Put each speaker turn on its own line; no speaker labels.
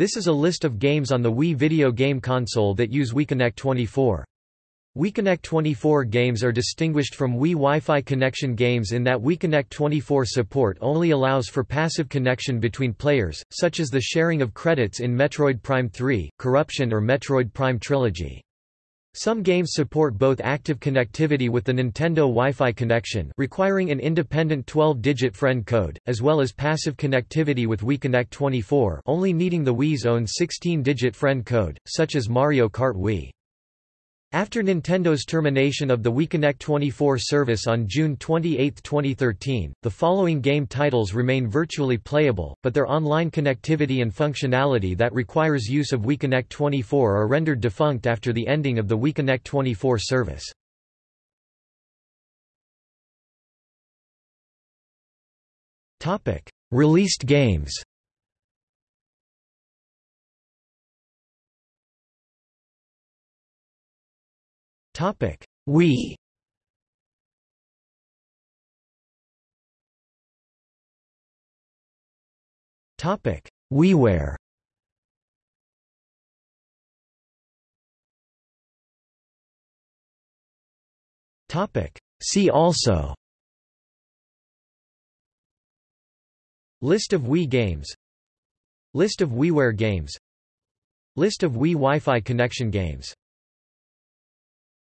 This is a list of games on the Wii video game console that use WiiConnect 24. WiiConnect 24 games are distinguished from Wii Wi-Fi connection games in that WiiConnect 24 support only allows for passive connection between players, such as the sharing of credits in Metroid Prime 3, Corruption or Metroid Prime Trilogy. Some games support both active connectivity with the Nintendo Wi-Fi connection requiring an independent 12-digit friend code, as well as passive connectivity with WiiConnect 24 only needing the Wii's own 16-digit friend code, such as Mario Kart Wii. After Nintendo's termination of the WiiConnect 24 service on June 28, 2013, the following game titles remain virtually playable, but their online connectivity and functionality that requires use of WiiConnect 24 are rendered defunct after the ending of the WiiConnect 24 service. Released games Topic: Wii. Topic: WiiWare. Topic: See also. List of Wii games List of WiiWare games List of Wii Wi-Fi connection games